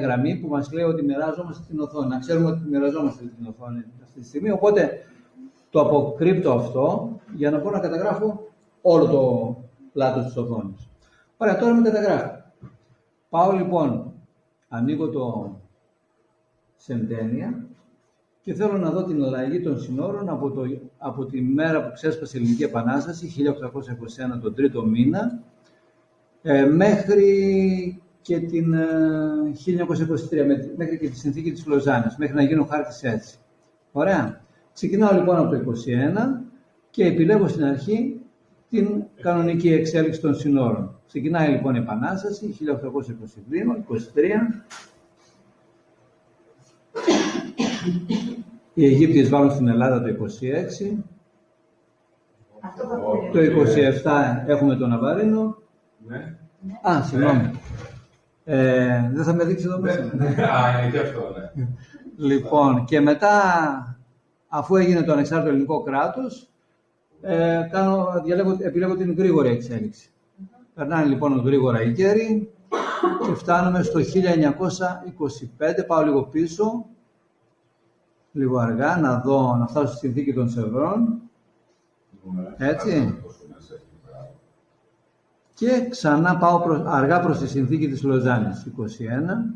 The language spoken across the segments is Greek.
γραμμή που μας λέει ότι μοιράζομαστε την οθόνη. Να ξέρουμε ότι μοιραζόμαστε την οθόνη αυτή τη στιγμή. Οπότε το αποκρύπτω αυτό για να μπορώ να καταγράφω όλο το πλάτος της οθόνης. Ωραία, τώρα με καταγράφω. Πάω λοιπόν, ανοίγω το Σεντένια και θέλω να δω την αλλαγή των συνόρων από, το, από τη μέρα που ξέσπασε η Ελληνική Επανάσταση, 1821 τον τρίτο μήνα, ε, μέχρι και την 1923, ε, μέχρι και τη συνθήκη της Λοζάνης, μέχρι να γίνει ο χάρτης έτσι. Ωραία. Ξεκινάω λοιπόν από το 21 και επιλέγω στην αρχή την κανονική εξέλιξη των συνόρων. Ξεκινάει λοιπόν η Επανάσταση, 1822, 23. Οι Αιγύπτιες βάλουν στην Ελλάδα το 26. Το 27 έχουμε τον Ναβαρίνο. Ναι. Α, συγγνώμη. Ε, δεν θα με δείξει εδώ μέσα. Ναι, ναι. Α, είναι και αυτό, ναι. Λοιπόν, και μετά, αφού έγινε το ανεξάρτητο ελληνικό κράτος, ε, κάνω, διαλέγω, επιλέγω την γρήγορη εξέλιξη. Περνάνε λοιπόν γρήγορα οι καιροί και φτάνουμε στο 1925, πάω λίγο πίσω, λίγο αργά, να δω, να φτάσω στη συνθήκη των Σευρών. Έτσι. Και ξανά πάω προς, αργά προς τη συνθήκη της Λοζάνης, 21.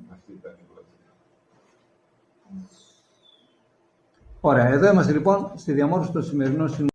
Ωραία, εδώ είμαστε λοιπόν στη διαμόρφωση των σημερινών